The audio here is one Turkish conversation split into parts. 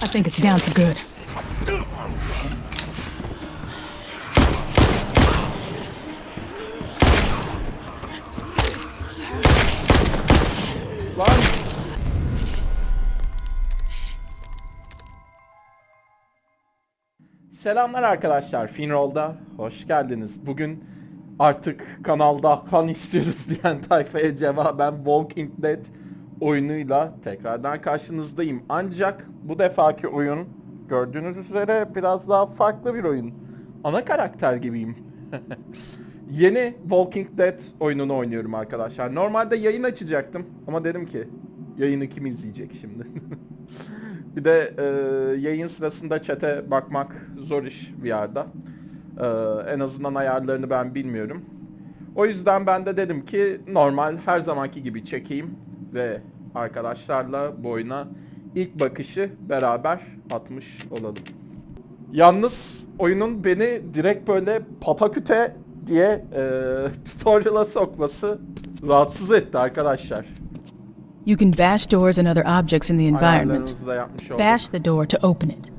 I think it's down for good. Selamlar arkadaşlar. Finroll'da hoş geldiniz. Bugün artık kanalda kan istiyoruz diyen tayfaya cevaben Walking Dead oyunuyla tekrardan karşınızdayım. Ancak bu defaki oyun gördüğünüz üzere biraz daha farklı bir oyun. Ana karakter gibiyim. Yeni Walking Dead oyununu oynuyorum arkadaşlar. Normalde yayın açacaktım ama dedim ki yayını kim izleyecek şimdi? bir de e, yayın sırasında çete bakmak zor iş bir yerde. E, en azından ayarlarını ben bilmiyorum. O yüzden ben de dedim ki normal her zamanki gibi çekeyim ve arkadaşlarla bu oyuna ilk bakışı beraber atmış olalım. Yalnız oyunun beni direkt böyle pataküte diye e, tutorial'a sokması rahatsız etti arkadaşlar. You can bash doors and other objects in the environment. Bash the door to open it.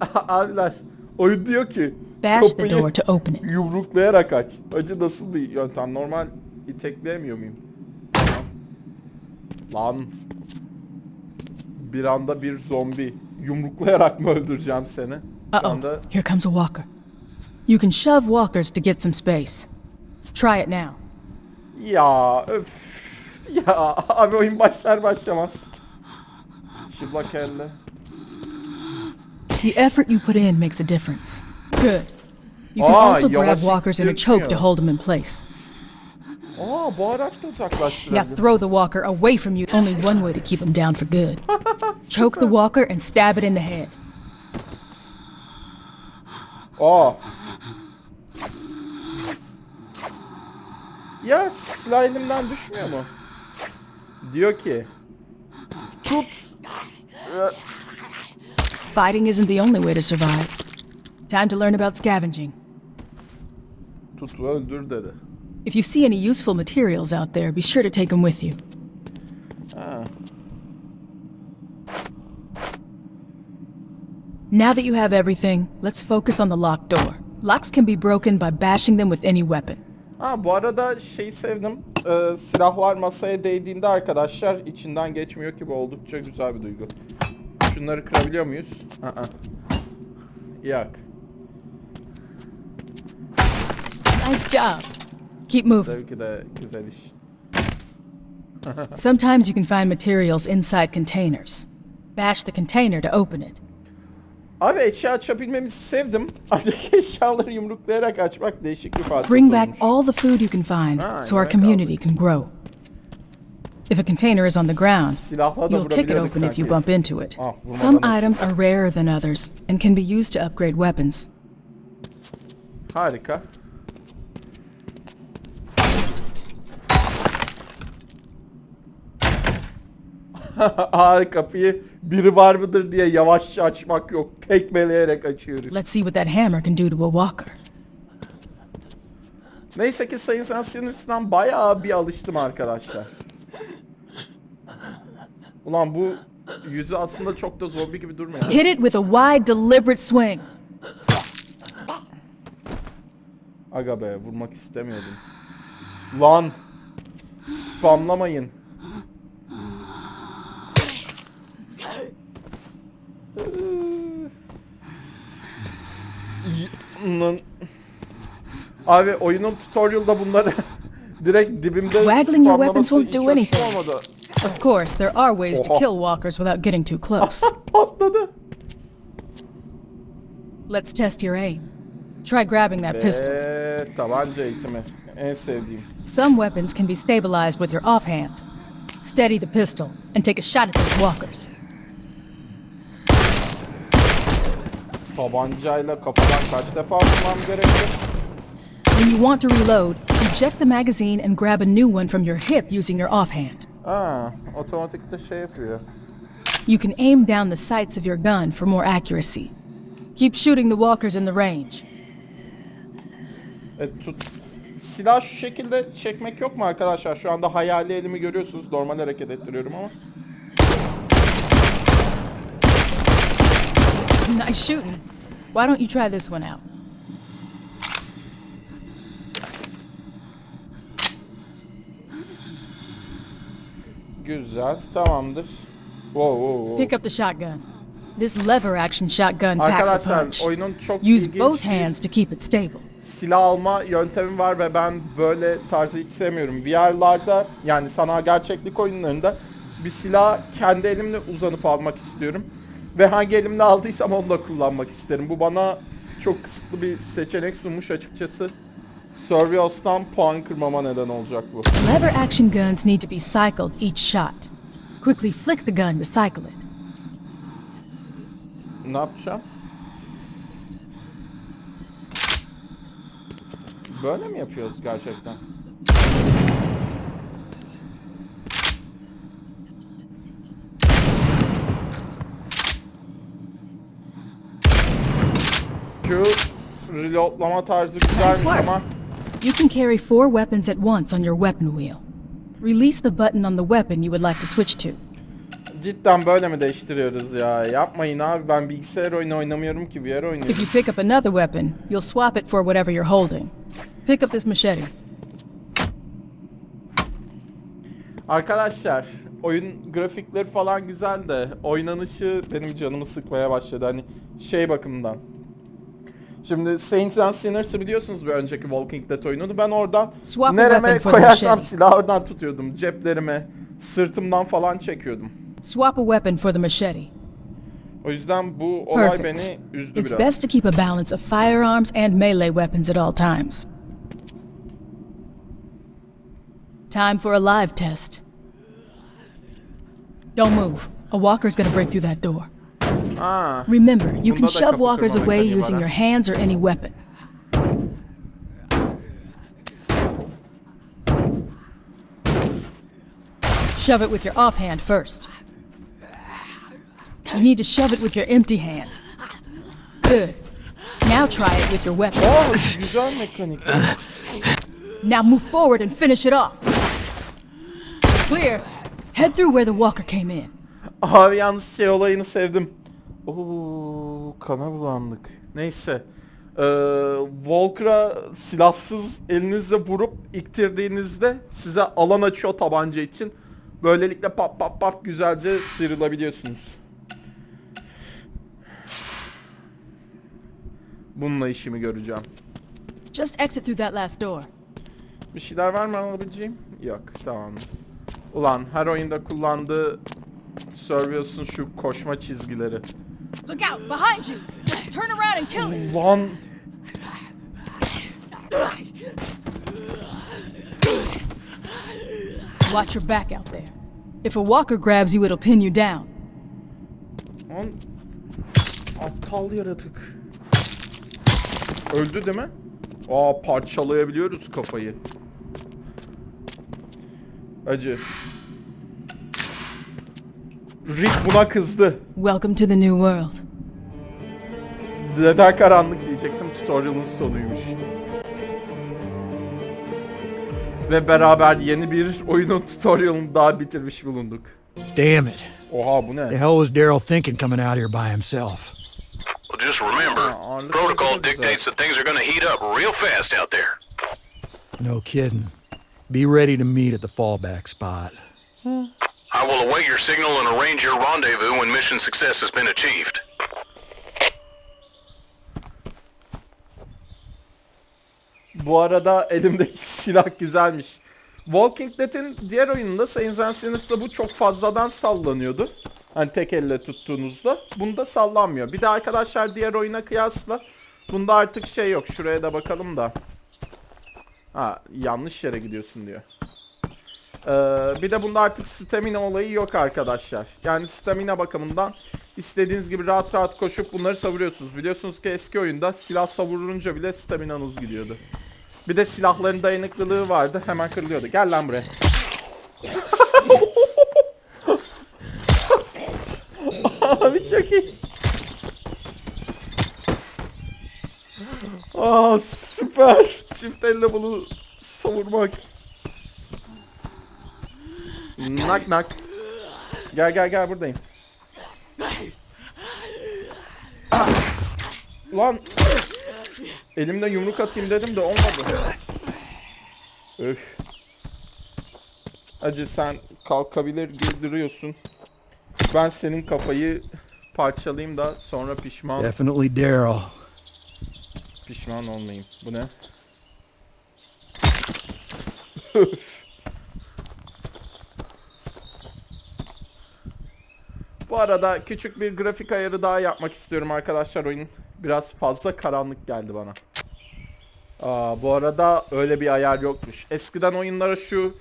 Abiler oyun diyor ki Bash the door to open it. yumruklayarak aç. Acı nasıl bir yöntem? Normal itekleyemiyor muyum? Lan. Bir anda bir zombi. Yumruklayarak mı öldüreceğim seni? Bir Uh-oh, anda here comes a walker. You can shove walkers to get some space. Try it now. Ya öf. Ya abi oyun başlar başlamaz. Çıplak elle. The effort you put in makes a difference. Good. You can Aa, also grab walkers in a choke to hold them in place. Aa bu araç da Now throw the walker away from you. Only one way to keep him down for good. Choke the walker and stab it in the head. Oh. Aa. Ya silah elimden düşmüyor mu? Diyor ki tut. Fighting isn't the only way to survive. Time to learn about scavenging. Tut öldür dedi. If you see any useful materials out there, be sure to take them with you. Now that you have everything, let's focus on the locked door. Locks can be broken by bashing them with any weapon. Ha bu arada şeyi sevdim. Ee, silahlar masaya değdiğinde arkadaşlar içinden geçmiyor ki bu oldukça güzel bir duygu. Şunları kırabiliyor muyuz? Aa. Yok. Nice job. Keep moving. Tabii ki de güzel iş. Sometimes you can find materials inside containers. Bash the container to open it. Abi eşya açabilmemizi sevdim. Ancak eşyaları yumruklayarak açmak değişik bir fark. Bring back all the food you can find Ah, so our community can grow. If a container is on the ground, you'll kick it open if you bump into it. Ah, Some items are rarer than others and can be used to upgrade weapons. Harika. Ay kapıyı biri var mıdır diye yavaşça açmak yok. Tekmeleyerek açıyoruz. Let's see what that hammer can do to a walker. Neyse ki Sayın Sen Sinirsinden bayağı bir alıştım arkadaşlar. Ulan bu yüzü aslında çok da zombi gibi durmuyor. Hit it with a wide, deliberate swing. Aga be vurmak istemiyordum. Lan spamlamayın. Abi oyunun tutorial'da bunları direkt dibimde Waggling your weapons won't do anything. Of course, there are ways to kill walkers without getting too close. Patladı. Let's test your aim. Try grabbing that pistol. Tabanca eğitimi. En sevdiğim. Some weapons can be stabilized with your offhand. Steady the pistol and take a shot at those walkers. Tabancayla kafadan kaç defa vurmam gerekiyor? When you want to reload, eject the magazine and grab a new one from your hip using your offhand. Aa, otomatikte şey yapıyor. You can aim down the sights of your gun for more accuracy. Keep shooting the walkers in the range. E, tut. Silah şu şekilde çekmek yok mu arkadaşlar? Şu anda hayali elimi görüyorsunuz. Normal hareket ettiriyorum ama. Nice shooting. Why don't you try this one out? Güzel. Tamamdır. Wow, wow, wow. Pick up the shotgun. This lever action shotgun packs a punch. oyunun çok Use both hands to keep it stable. silah alma yöntemi var ve ben böyle tarzı hiç sevmiyorum. VR'larda yani sanal gerçeklik oyunlarında bir silah kendi elimle uzanıp almak istiyorum. Ve hangi elimle aldıysam onu da kullanmak isterim. Bu bana çok kısıtlı bir seçenek sunmuş açıkçası. Survios'tan puan kırmama neden olacak bu. Lever action guns need to be cycled each shot. Quickly flick the gun to cycle it. Ne yapacağım? Böyle mi yapıyoruz gerçekten? Şu reloadlama tarzı güzelmiş ama You can carry four weapons at once on your weapon wheel. Release the button on the weapon you would like to switch to. cidden böyle mi değiştiriyoruz ya? Yapmayın abi ben bilgisayar oyunu oynamıyorum ki VR oynuyorum. If you pick up another weapon, you'll swap it for whatever you're holding. Pick up this machete. Arkadaşlar oyun grafikleri falan güzel de oynanışı benim canımı sıkmaya başladı hani şey bakımından. Şimdi Saints and Sinners'ı biliyorsunuz bir önceki Walking Dead oyununu. Ben oradan Swap nereme koyarsam machete. silahı oradan tutuyordum. Ceplerime, sırtımdan falan çekiyordum. Swap a weapon for the machete. O yüzden bu olay Perfect. beni üzdü It's biraz. best to keep a balance of firearms and melee weapons at all times. Time for a live test. Don't move. A walker's gonna break through that door. Aa, Remember, you can shove walkers away using your hands or any weapon. Shove it with your offhand first. You need to shove it with your empty hand. Good. Now try it with your weapon. Oh, mekanik. Now move forward and finish it off. Clear. Head through where the walker came in. Abi yalnız şey olayını sevdim. Oo, kana bulandık. Neyse. Ee, Walker'a silahsız elinizle vurup iktirdiğinizde size alan açıyor tabanca için. Böylelikle pap pap pap güzelce sıyrılabiliyorsunuz. Bununla işimi göreceğim. Just exit through that last door. Bir şeyler var mı alabileceğim? Yok tamam. Ulan her oyunda kullandığı Servius'un şu koşma çizgileri. Look out! Behind you! Turn around and kill him! Ulan Watch your back out there. If a walker grabs you, it'll pin you down. Lan aptal yaratık. Öldü değil mi? Aa parçalayabiliyoruz kafayı. Acı. Rick buna kızdı. Welcome to the new world. Neden karanlık diyecektim tutorial'ın sonuymuş. Ve beraber yeni bir oyunun tutorial'ını daha bitirmiş bulunduk. Damn it. Oha bu The ne? hell was Daryl thinking coming out here by himself? Well, just remember, protocol dictates that things are going to heat up real fast out there. No kidding. Be ready to meet at the fallback spot. I will await your signal and arrange your rendezvous when mission success has been achieved. Bu arada elimdeki silah güzelmiş. Walking Dead'in diğer oyununda Saints and Sinners'da bu çok fazladan sallanıyordu. Hani tek elle tuttuğunuzda. Bunda sallanmıyor. Bir de arkadaşlar diğer oyuna kıyasla bunda artık şey yok. Şuraya da bakalım da. Ha yanlış yere gidiyorsun diyor. Ee, bir de bunda artık stamina olayı yok arkadaşlar. Yani stamina bakımından istediğiniz gibi rahat rahat koşup bunları savuruyorsunuz. Biliyorsunuz ki eski oyunda silah savurunca bile staminanız gidiyordu. Bir de silahların dayanıklılığı vardı. Hemen kırılıyordu. Gel lan buraya. Abi çok iyi. Aa süper. Çift elle bunu savurmak. Nak nak. Gel gel gel buradayım. Lan elimle yumruk atayım dedim de olmadı. Öf. Acı sen kalkabilir gibi duruyorsun. Ben senin kafayı parçalayayım da sonra pişman Definitely Daryl. pişman olmayayım. Bu ne? Bu arada küçük bir grafik ayarı daha yapmak istiyorum arkadaşlar oyun. Biraz fazla karanlık geldi bana. Aa, bu arada öyle bir ayar yokmuş. Eskiden oyunlara şu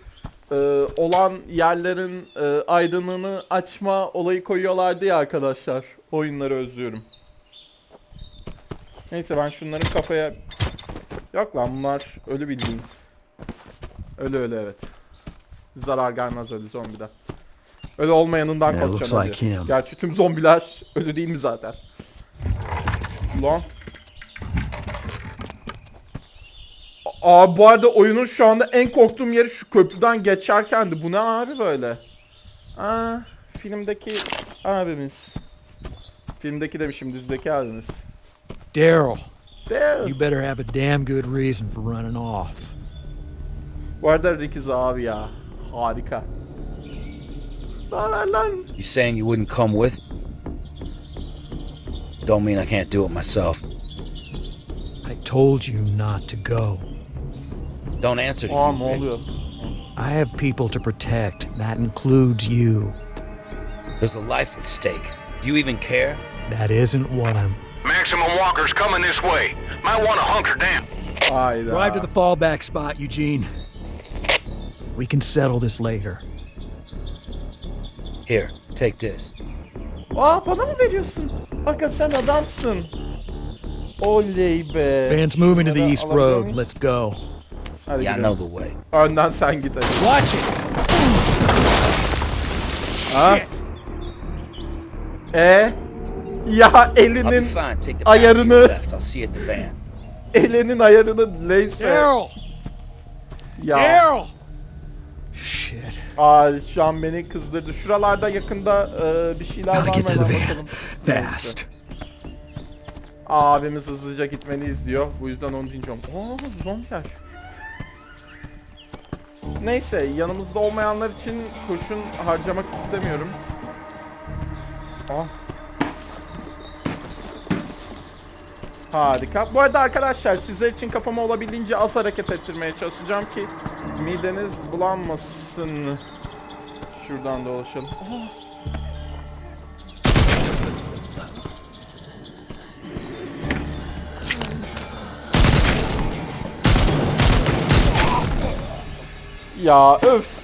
e, olan yerlerin e, aydınlığını açma olayı koyuyorlardı ya arkadaşlar. Oyunları özlüyorum. Neyse ben şunların kafaya... Yok lan bunlar ölü bildiğin. Ölü ölü evet. Zarar gelmez ölü zombiden. Ölü olmayanından Yeah, korkacağım like him. Gerçi tüm zombiler ölü değil mi zaten? Ulan. Aa bu arada oyunun şu anda en korktuğum yeri şu köprüden geçerkendi. Bu ne abi böyle? Aa filmdeki abimiz. Filmdeki demişim dizideki abimiz. Daryl, There. you better have a damn good reason for running off. Bu arada Rikiz abi ya. Harika. Ne haber lan? You saying you wouldn't come with? Don't mean I can't do it myself. I told you not to go. Don't answer to Aa you, ne Rick. oluyor? I have people to protect. That includes you. There's a life at stake. Do you even care? That isn't what I'm. Maximum walkers coming this way. Might want to hunker down. Hayda. Drive to uh, the fallback spot, Eugene. We can settle this later. Here, take this. Aa bana mı veriyorsun? Bakın sen adamsın. Oley be. Van's moving to the east road. Let's go. Hadi Yeah, I know the way. Önden sen git hadi. Watch it! Ha? E? Ya I'll be elinin fine. Take the path to ayarını- your left. I'll see you at the van. elinin ayarını neyse. Daryl! Ya. Daryl! Shit. Aa şu an beni kızdırdı. Şuralarda yakında e, bir şeyler var mı bakalım. Fast. Abimiz hızlıca gitmeliyiz diyor. Bu yüzden onu dinliyorum. Oo zombiler. Neyse yanımızda olmayanlar için kurşun harcamak istemiyorum. Ah. Harika. Bu arada arkadaşlar sizler için kafamı olabildiğince az hareket ettirmeye çalışacağım ki mideniz bulanmasın. Şuradan dolaşalım. Ya öf.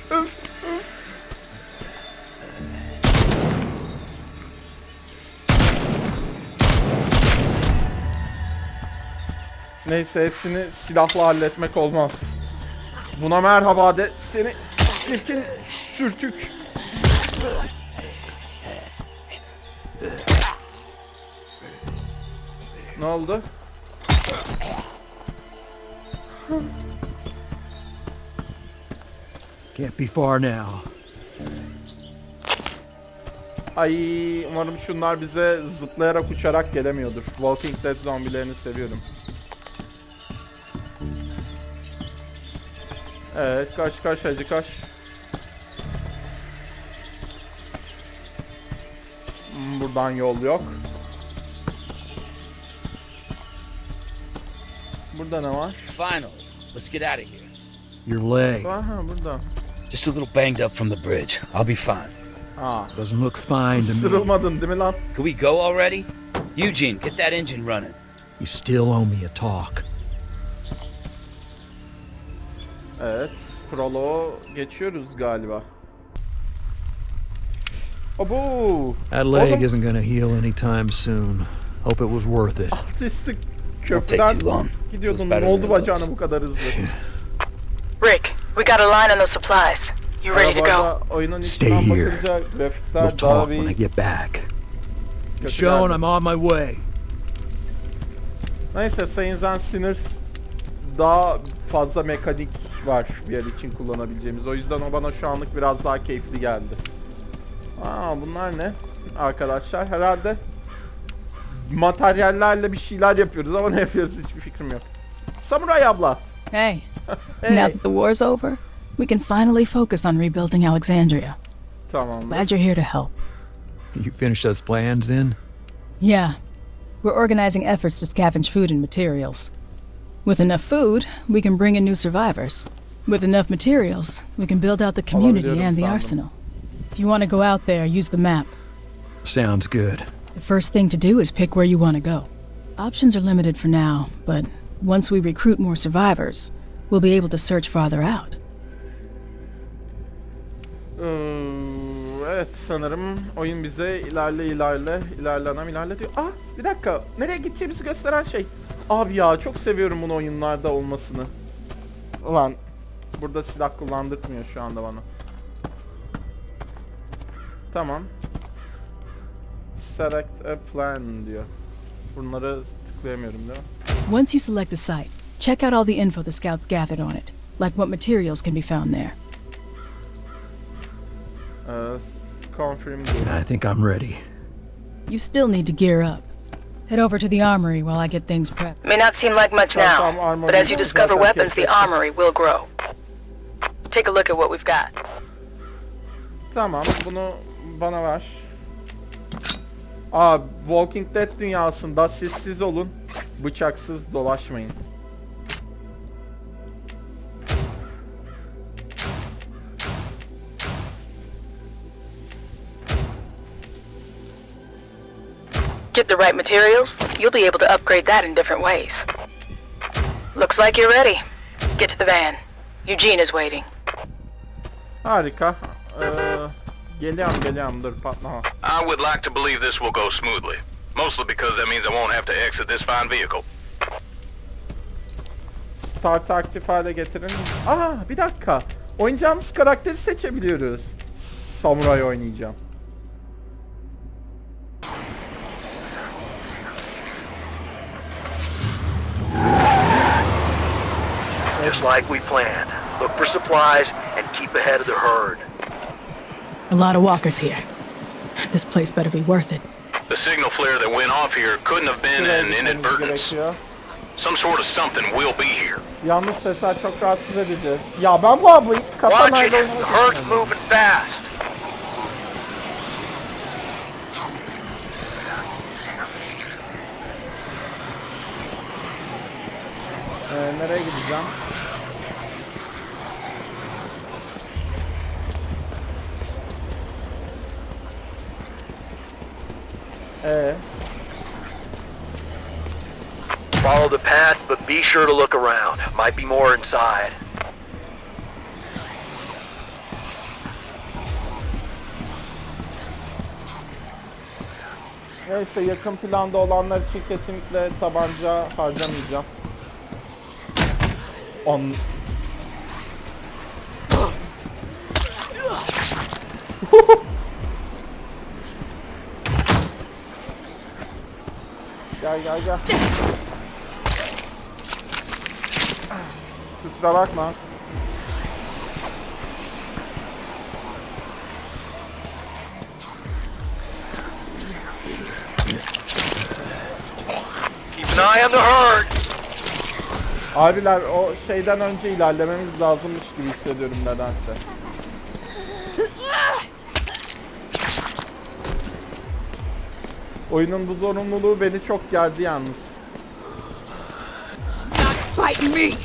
Neyse hepsini silahla halletmek olmaz. Buna merhaba de seni çirkin sürtük. Ne oldu? Can't be far now. Ay umarım şunlar bize zıplayarak uçarak gelemiyordur. Walking Dead zombilerini seviyorum. Evet kaç kaç hacı kaç. Hmm, Buradan yol yok. Burada ne var? Finally, let's get out of here. Your leg Aha burada. Just a little banged up from the bridge. I'll be fine. Aa, doesn't look fine to me. sırılmadın değil mi lan? Can we go already? Eugene, get that engine running. You still owe me a talk. Evet, proloğu geçiyoruz galiba. Abo! That leg isn't gonna heal anytime soon. Hope it was worth it. Take köprüden too long. gidiyordun. Ne oldu bacağına bu kadar hızlı? Rick, we got a line on those supplies. You ready to go? Stay here. We'll talk when I get back. Sean. I'm on my way. Neyse Saints and Sinners daha fazla mekanik var bir yer için kullanabileceğimiz. O yüzden o bana şu anlık biraz daha keyifli geldi. Aa bunlar ne? Arkadaşlar herhalde materyallerle bir şeyler yapıyoruz ama ne yapıyoruz hiçbir fikrim yok. Samuray abla. Hey, Hey. now that the war's over, we can finally focus on rebuilding Alexandria. Tamam. Glad you're here to help. You finished those plans then? Yeah, we're organizing efforts to scavenge food and materials. With enough food, we can bring in new survivors. With enough materials, we can build out the community and the sandım. arsenal. If you want to go out there, use the map. Sounds good. The first thing to do is pick where you want to go. Options are limited for now, but once we recruit more survivors, we'll be able to search farther out. Ee, evet sanırım oyun bize ilerle ilerle ilerlenem ilerle diyor. Ah bir dakika nereye gideceğimizi gösteren şey. Abi ya çok seviyorum bunu oyunlarda olmasını. Ulan burada silah kullandırtmıyor şu anda bana. Tamam. Select a plan diyor. Bunları tıklayamıyorum değil mi? Once you select a site, check out all the info the scouts gathered on it, like what materials can be found there. S- confirm. I think I'm ready. You still need to gear up. Head over to the armory while I get things prepped. May not seem like much now, but as you discover weapons, the armory will grow. Take a look at what we've got. Tamam bunu bana ver. Aa Walking Dead dünyasında sessiz olun. Bıçaksız dolaşmayın. Get the right materials, you'll be able to upgrade that in different ways. Looks like you're ready. Get to the van. Eugene is waiting. Harika. Ee, geliyorum geliyorum dur patlama. I would like to believe this will go smoothly. Mostly because that means I won't have to exit this fine vehicle. Start aktif hale getirin. Aa bir dakika. Oynayacağımız karakteri seçebiliyoruz. Samuray oynayacağım. Just like we planned. Look for supplies and keep ahead of the herd. A lot of walkers here. This place better be worth it. The signal flare that went off here couldn't have been an gitmemiz inadvertence. Some sort of something will be here. Yalnız sesler çok rahatsız edici. Ya ben bu ablayı Watch katanayla it! The oynamak herd's istemiyorum. moving fast. Ee, nereye gideceğim? Ee, Follow the path, but be sure to look around. Might be more inside. neyse yakın planda olanlar için kesinlikle tabanca harcamayacağım. On... gel gel gel. Kusura bakma. Keep an eye on the herd. Abiler o şeyden önce ilerlememiz lazımmış gibi hissediyorum nedense. Oyunun bu zorunluluğu beni çok gerdi yalnız. Fighting me!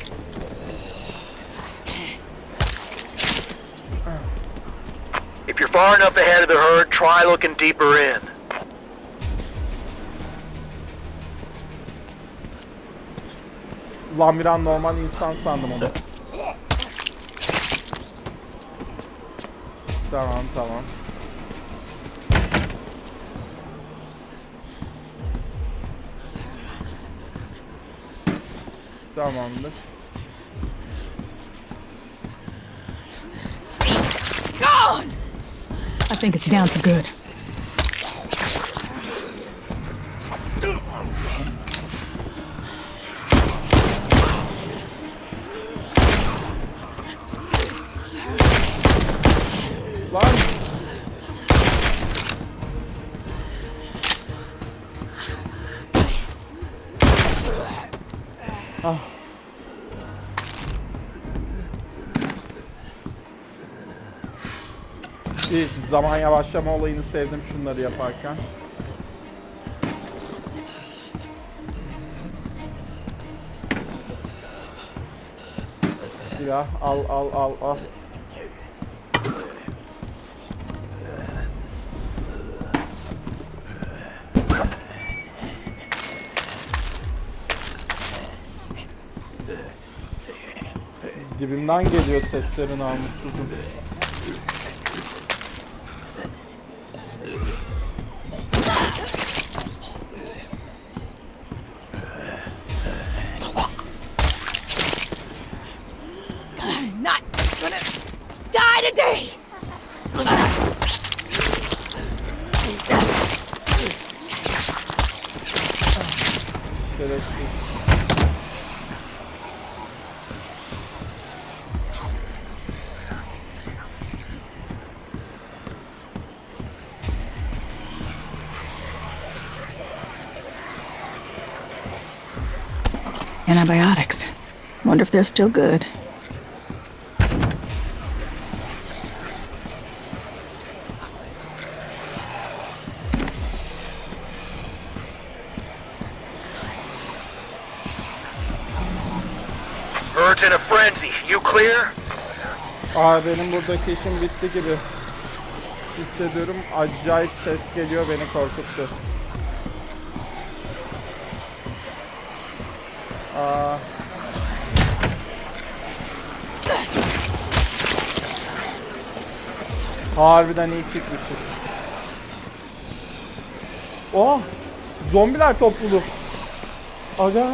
If you're far enough ahead of the herd, try looking deeper in. Lan bir an normal insan sandım onu. Tamam tamam. Tamamdır. I think it's down for good. Bir zaman yavaşlama olayını sevdim şunları yaparken. Silah al al al al. Dibimden geliyor seslerin namussuzum. Antibiotics. Wonder if they're still good. Frenzy. You clear? Aa benim buradaki işim bitti gibi. Hissediyorum. Acayip ses geliyor beni korkuttu. Aa. Harbiden iyi çıkmışız. Oh! Zombiler topluluğu. Aga!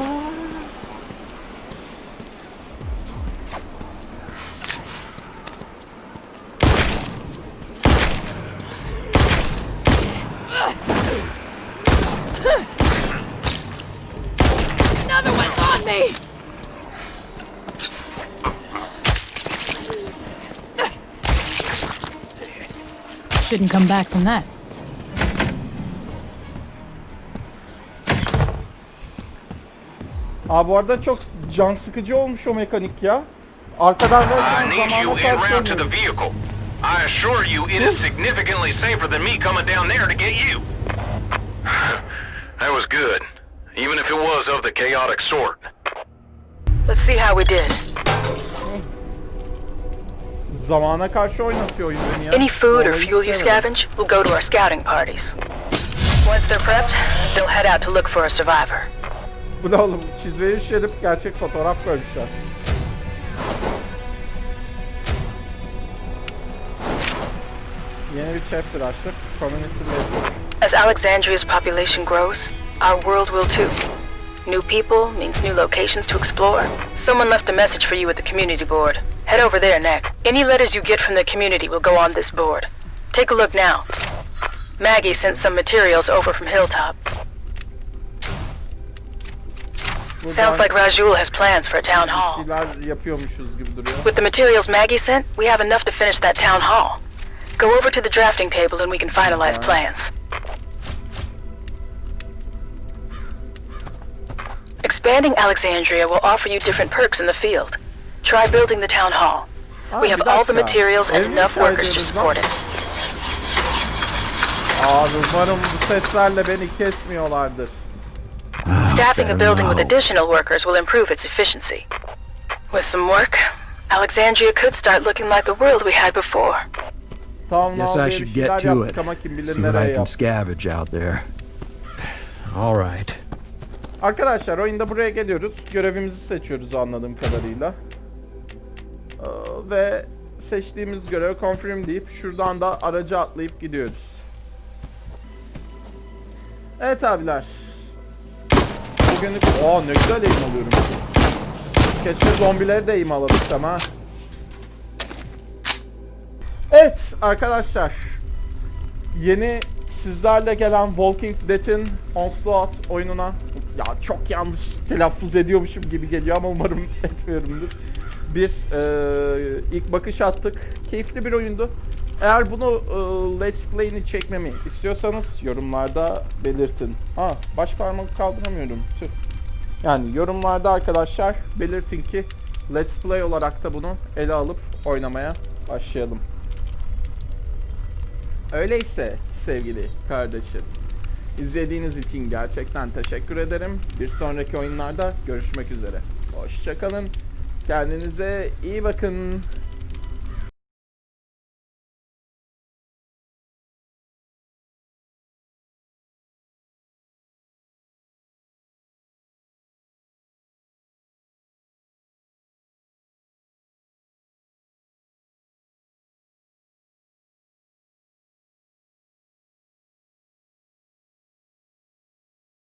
Come back from that. Aa bu arada çok can sıkıcı olmuş o mekanik ya. Arkadan I resmen need you zamana en to the vehicle. I assure you it is significantly safer than me coming down there to get you. That was good, even if it was of the chaotic sort. Let's see how we did. Zamana karşı oynatıyor oyun beni ya. Any food or fuel you scavenge will go to our scouting parties. Once they're prepped, they'll head out to look for a survivor. Bu da oğlum çizmeyi üşenip gerçek fotoğraf koymuşlar. Yeni bir chapter açtık. Community. As Alexandria's population grows, our world will too. New people means new locations to explore. Someone left a message for you at the community board. Head over there next. Any letters you get from the community will go on this board. Take a look now. Maggie sent some materials over from Hilltop. Sounds like Rajul has plans for a town hall. şeyler yapıyormuşuz gibi duruyor. With the materials Maggie sent, we have enough to finish that town hall. Go over to the drafting table and we can finalize plans. Expanding Alexandria will offer you different perks in the field. Try building the town hall. Oh, we have all the materials and enough workers to ediyoruz lan? support it. Ah, Abi umarım bu seslerle beni kesmiyorlardır. Staffing a building with additional workers will improve its efficiency. With some work, Alexandria could start looking like the world we had before. Tamam Guess I should get to it. ama kim See what I can scavenge out there. All right. Arkadaşlar oyunda buraya geliyoruz. Görevimizi seçiyoruz anladığım kadarıyla. Ee, ve seçtiğimiz görevi confirm deyip şuradan da araca atlayıp gidiyoruz. Evet abiler. Bugünlük... Aa ne güzel eğim alıyorum. Keşke zombileri de eğim alabilsem ha. Evet arkadaşlar. Yeni sizlerle gelen Walking Dead'in Onslaught oyununa ya çok yanlış telaffuz ediyormuşum gibi geliyor ama umarım etmiyorumdur. Bir eee, ilk bakış attık. Keyifli bir oyundu. Eğer bunu eee, Let's Play'ini çekmemi istiyorsanız yorumlarda belirtin. Ha baş parmak kaldıramıyorum. Tüh. Yani yorumlarda arkadaşlar belirtin ki Let's Play olarak da bunu ele alıp oynamaya başlayalım. Öyleyse sevgili kardeşim. İzlediğiniz için gerçekten teşekkür ederim. Bir sonraki oyunlarda görüşmek üzere. Hoşçakalın. Kendinize iyi bakın.